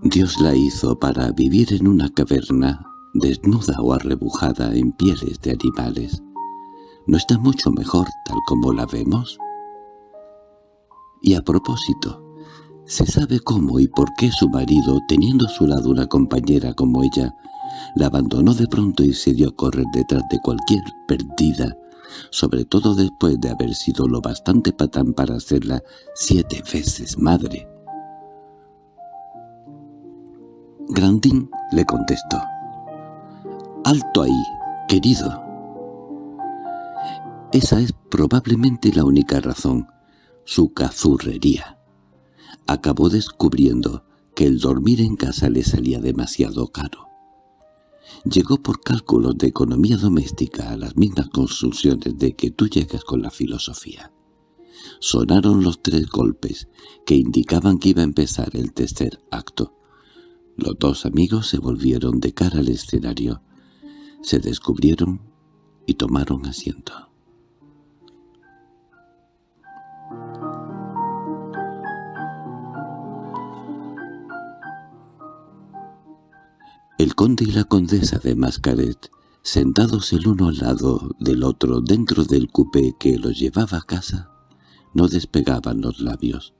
Dios la hizo para vivir en una caverna, desnuda o arrebujada en pieles de animales. ¿No está mucho mejor tal como la vemos? Y a propósito, ¿se sabe cómo y por qué su marido, teniendo a su lado una compañera como ella, la abandonó de pronto y se dio a correr detrás de cualquier perdida, sobre todo después de haber sido lo bastante patán para hacerla siete veces madre? Grandín le contestó. «Alto ahí, querido». Esa es probablemente la única razón, su cazurrería. Acabó descubriendo que el dormir en casa le salía demasiado caro. Llegó por cálculos de economía doméstica a las mismas conclusiones de que tú llegas con la filosofía. Sonaron los tres golpes que indicaban que iba a empezar el tercer acto. Los dos amigos se volvieron de cara al escenario, se descubrieron y tomaron asiento. El conde y la condesa de Mascaret, sentados el uno al lado del otro dentro del cupé que los llevaba a casa, no despegaban los labios.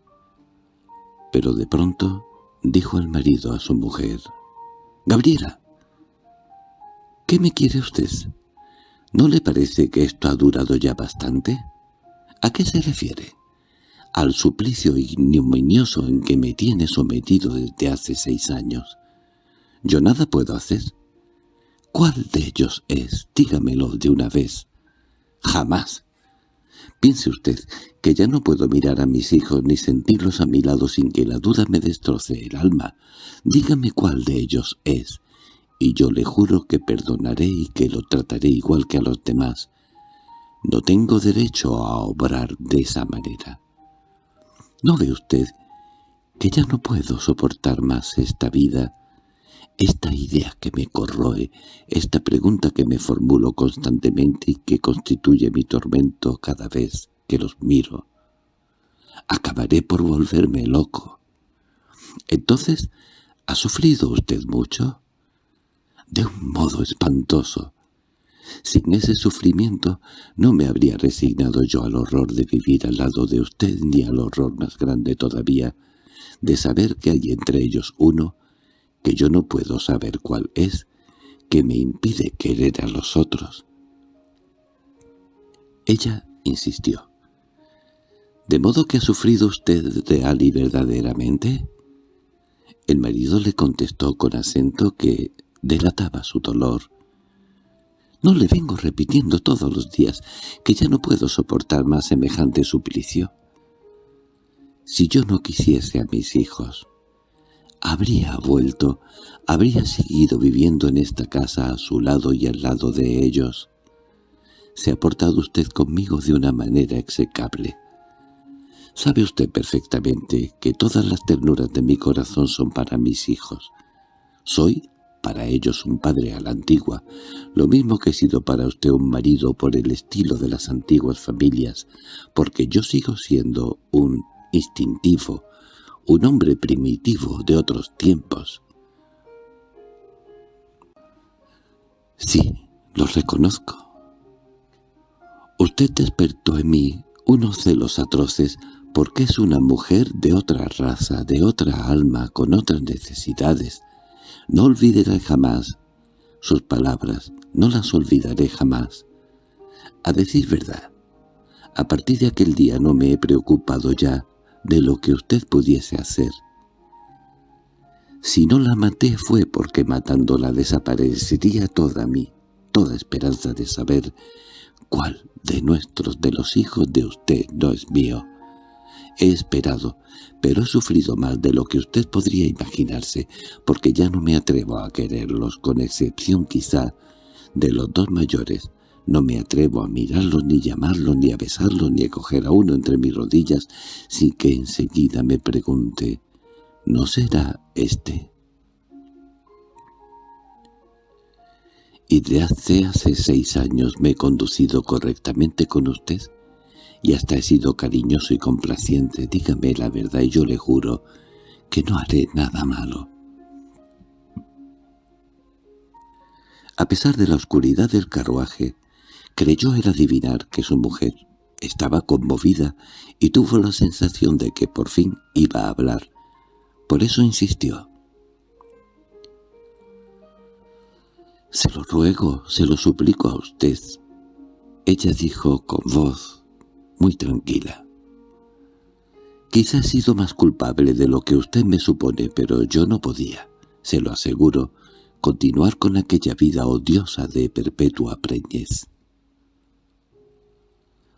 Pero de pronto dijo el marido a su mujer. «Gabriela, ¿qué me quiere usted? ¿No le parece que esto ha durado ya bastante? ¿A qué se refiere? Al suplicio ignominioso en que me tiene sometido desde hace seis años. Yo nada puedo hacer. ¿Cuál de ellos es? Dígamelo de una vez. Jamás. Piense usted que ya no puedo mirar a mis hijos ni sentirlos a mi lado sin que la duda me destroce el alma. Dígame cuál de ellos es, y yo le juro que perdonaré y que lo trataré igual que a los demás. No tengo derecho a obrar de esa manera. ¿No ve usted que ya no puedo soportar más esta vida, esta idea que me corroe, esta pregunta que me formulo constantemente y que constituye mi tormento cada vez que los miro? Acabaré por volverme loco. Entonces, ¿ha sufrido usted mucho? De un modo espantoso. Sin ese sufrimiento no me habría resignado yo al horror de vivir al lado de usted ni al horror más grande todavía de saber que hay entre ellos uno que yo no puedo saber cuál es, que me impide querer a los otros. Ella insistió. —¿De modo que ha sufrido usted real y verdaderamente? El marido le contestó con acento que delataba su dolor. —No le vengo repitiendo todos los días que ya no puedo soportar más semejante suplicio. Si yo no quisiese a mis hijos, habría vuelto, habría seguido viviendo en esta casa a su lado y al lado de ellos. Se ha portado usted conmigo de una manera execrable. Sabe usted perfectamente que todas las ternuras de mi corazón son para mis hijos. Soy para ellos un padre a la antigua, lo mismo que he sido para usted un marido por el estilo de las antiguas familias, porque yo sigo siendo un instintivo, un hombre primitivo de otros tiempos. Sí, lo reconozco. Usted despertó en mí unos celos atroces porque es una mujer de otra raza, de otra alma, con otras necesidades. No olvidaré jamás sus palabras, no las olvidaré jamás. A decir verdad, a partir de aquel día no me he preocupado ya de lo que usted pudiese hacer. Si no la maté fue porque matándola desaparecería toda mí, toda esperanza de saber cuál de nuestros de los hijos de usted no es mío. He esperado, pero he sufrido más de lo que usted podría imaginarse, porque ya no me atrevo a quererlos, con excepción quizá de los dos mayores, no me atrevo a mirarlo, ni llamarlo, ni a besarlo, ni a coger a uno entre mis rodillas, sin que enseguida me pregunte, ¿no será este? Y de hace hace seis años me he conducido correctamente con usted, y hasta he sido cariñoso y complaciente. Dígame la verdad y yo le juro que no haré nada malo. A pesar de la oscuridad del carruaje, Creyó el adivinar que su mujer estaba conmovida y tuvo la sensación de que por fin iba a hablar. Por eso insistió. «Se lo ruego, se lo suplico a usted». Ella dijo con voz muy tranquila. «Quizá he sido más culpable de lo que usted me supone, pero yo no podía, se lo aseguro, continuar con aquella vida odiosa de perpetua preñez.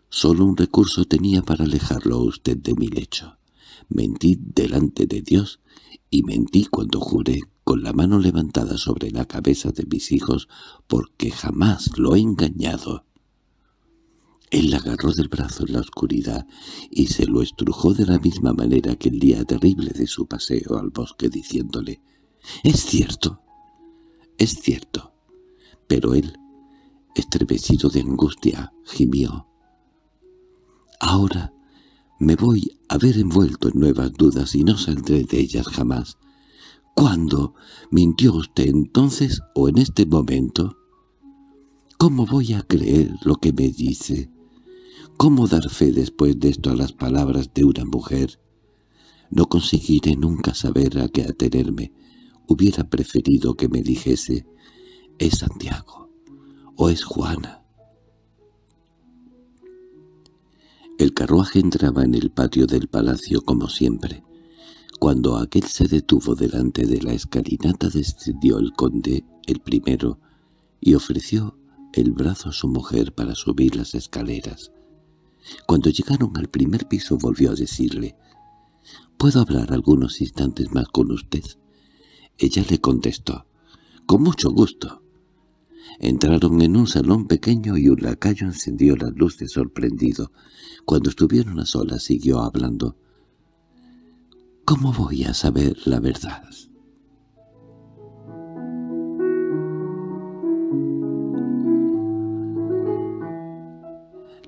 Solo un recurso tenía para alejarlo a usted de mi lecho. Mentí delante de Dios y mentí cuando juré con la mano levantada sobre la cabeza de mis hijos porque jamás lo he engañado. Él la agarró del brazo en la oscuridad y se lo estrujó de la misma manera que el día terrible de su paseo al bosque diciéndole «Es cierto, es cierto». Pero él, estremecido de angustia, gimió Ahora me voy a ver envuelto en nuevas dudas y no saldré de ellas jamás. ¿Cuándo? ¿Mintió usted entonces o en este momento? ¿Cómo voy a creer lo que me dice? ¿Cómo dar fe después de esto a las palabras de una mujer? No conseguiré nunca saber a qué atenerme. Hubiera preferido que me dijese, es Santiago o es Juana. El carruaje entraba en el patio del palacio como siempre. Cuando aquel se detuvo delante de la escalinata descendió el conde, el primero, y ofreció el brazo a su mujer para subir las escaleras. Cuando llegaron al primer piso volvió a decirle, «¿Puedo hablar algunos instantes más con usted?» Ella le contestó, —Con mucho gusto. Entraron en un salón pequeño y un lacayo encendió las luces sorprendido. Cuando estuvieron a solas siguió hablando. —¿Cómo voy a saber la verdad?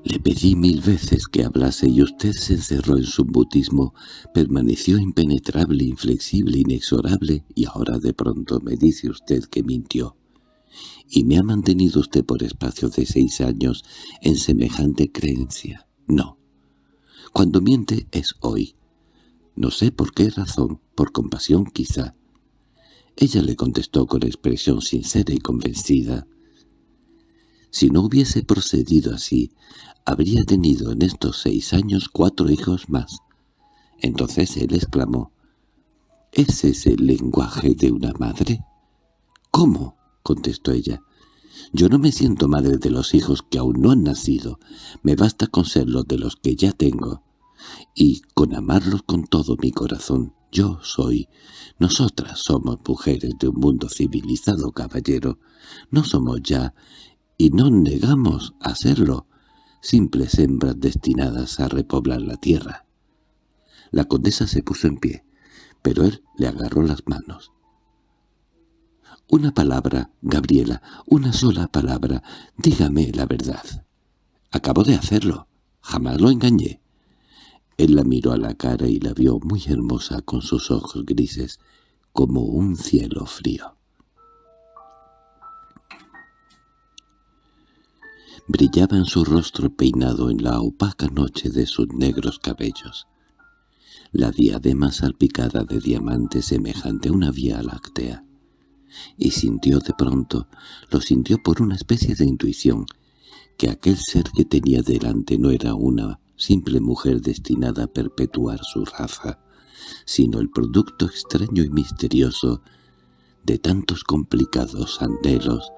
Le pedí mil veces que hablase y usted se encerró en su mutismo, permaneció impenetrable, inflexible, inexorable, y ahora de pronto me dice usted que mintió. Y me ha mantenido usted por espacio de seis años en semejante creencia. No. Cuando miente es hoy. No sé por qué razón, por compasión quizá. Ella le contestó con expresión sincera y convencida. Si no hubiese procedido así, habría tenido en estos seis años cuatro hijos más. Entonces él exclamó, ¿Es ese el lenguaje de una madre? —¿Cómo? —contestó ella. —Yo no me siento madre de los hijos que aún no han nacido. Me basta con serlo de los que ya tengo. Y con amarlos con todo mi corazón. Yo soy. Nosotras somos mujeres de un mundo civilizado, caballero. No somos ya, y no negamos a serlo, simples hembras destinadas a repoblar la tierra. La condesa se puso en pie, pero él le agarró las manos. «Una palabra, Gabriela, una sola palabra, dígame la verdad. Acabo de hacerlo, jamás lo engañé». Él la miró a la cara y la vio muy hermosa con sus ojos grises, como un cielo frío. Brillaba en su rostro peinado en la opaca noche de sus negros cabellos. La diadema salpicada de diamantes semejante a una vía láctea. Y sintió de pronto, lo sintió por una especie de intuición, que aquel ser que tenía delante no era una simple mujer destinada a perpetuar su raza, sino el producto extraño y misterioso de tantos complicados anhelos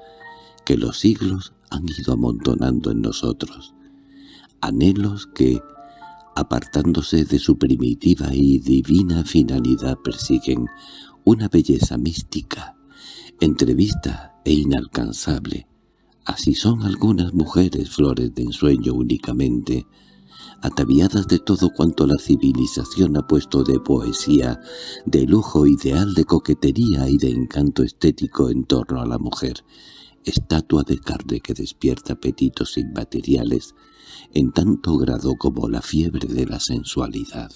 que los siglos han ido amontonando en nosotros, anhelos que, apartándose de su primitiva y divina finalidad, persiguen una belleza mística, entrevista e inalcanzable. Así son algunas mujeres flores de ensueño únicamente, ataviadas de todo cuanto la civilización ha puesto de poesía, de lujo ideal, de coquetería y de encanto estético en torno a la mujer, estatua de carne que despierta apetitos inmateriales en tanto grado como la fiebre de la sensualidad.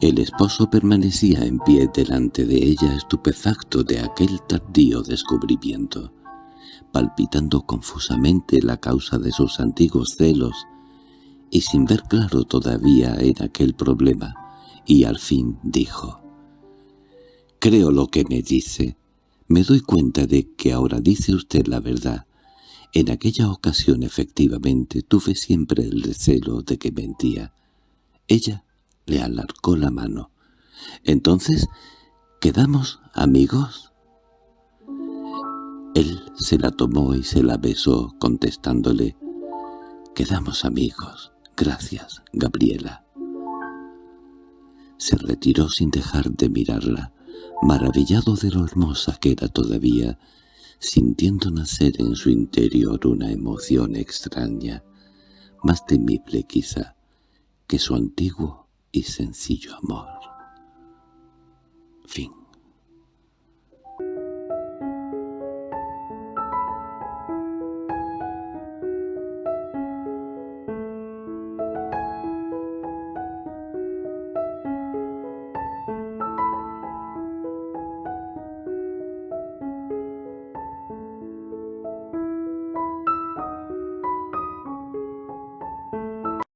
El esposo permanecía en pie delante de ella estupefacto de aquel tardío descubrimiento, palpitando confusamente la causa de sus antiguos celos y sin ver claro todavía en aquel problema, y al fin dijo, «Creo lo que me dice. Me doy cuenta de que ahora dice usted la verdad. En aquella ocasión efectivamente tuve siempre el recelo de que mentía». Ella le alargó la mano. «Entonces, ¿quedamos amigos?» Él se la tomó y se la besó, contestándole, «Quedamos amigos». «Gracias, Gabriela». Se retiró sin dejar de mirarla, maravillado de lo hermosa que era todavía, sintiendo nacer en su interior una emoción extraña, más temible quizá que su antiguo y sencillo amor. Fin